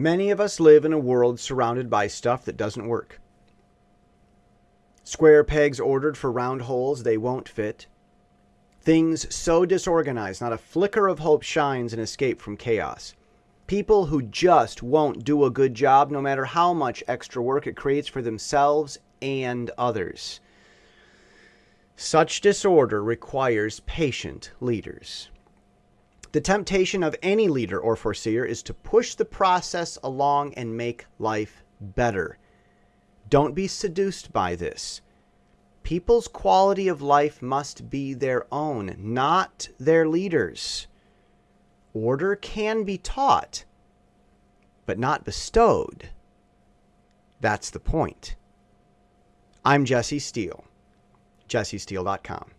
Many of us live in a world surrounded by stuff that doesn't work. Square pegs ordered for round holes they won't fit. Things so disorganized not a flicker of hope shines in escape from chaos. People who just won't do a good job no matter how much extra work it creates for themselves and others. Such disorder requires patient leaders. The temptation of any leader or foreseer is to push the process along and make life better. Don't be seduced by this. People's quality of life must be their own, not their leaders. Order can be taught, but not bestowed. That's the point. I'm Jesse Steele, jessesteele.com.